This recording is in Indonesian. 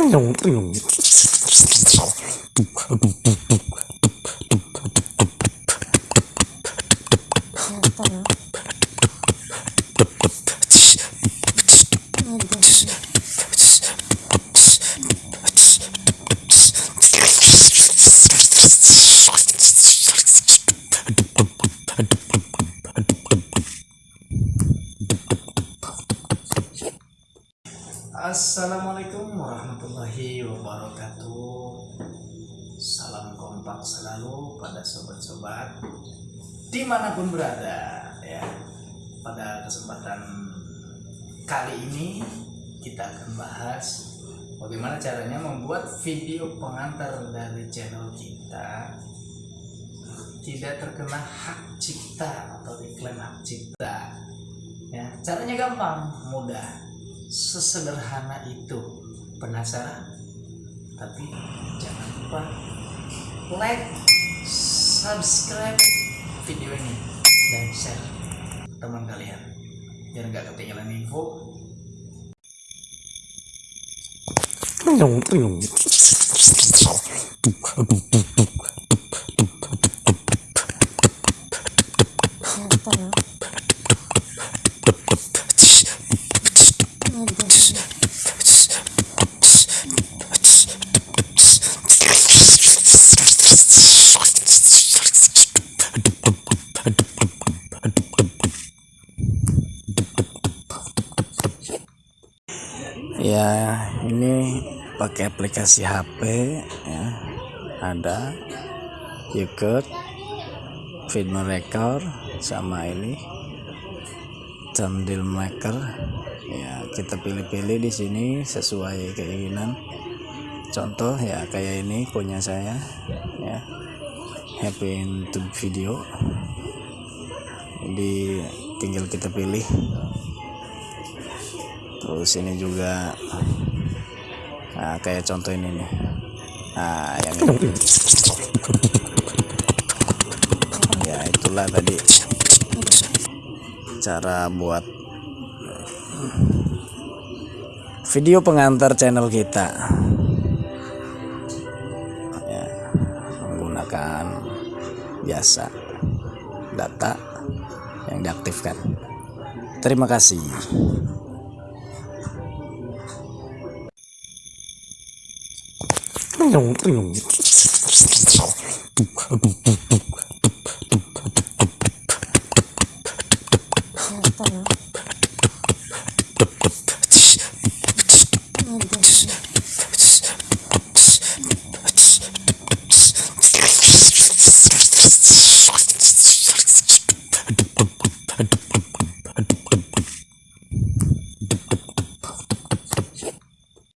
아, Assalamualaikum warahmatullahi wabarakatuh. Salam kompak selalu pada sobat-sobat Di mana pun berada ya. Pada kesempatan kali ini Kita akan bahas Bagaimana caranya membuat video pengantar dari channel kita Tidak terkena hak cipta atau iklan hak cipta ya. Caranya gampang, mudah sesederhana itu. Penasaran? Tapi jangan lupa like subscribe video ini dan share teman kalian biar nggak ketinggalan info ya ini pakai aplikasi HP ya. Ada Yuket Video Record sama ini Thumbnail Maker. Ya kita pilih-pilih di sini sesuai keinginan. Contoh ya kayak ini punya saya ya happy into video. Di tinggal kita pilih. Terus ini juga nah, kayak contoh ini nih. Nah yang ini. Ya itulah tadi cara buat video pengantar channel kita menggunakan biasa. Data yang diaktifkan. Terima kasih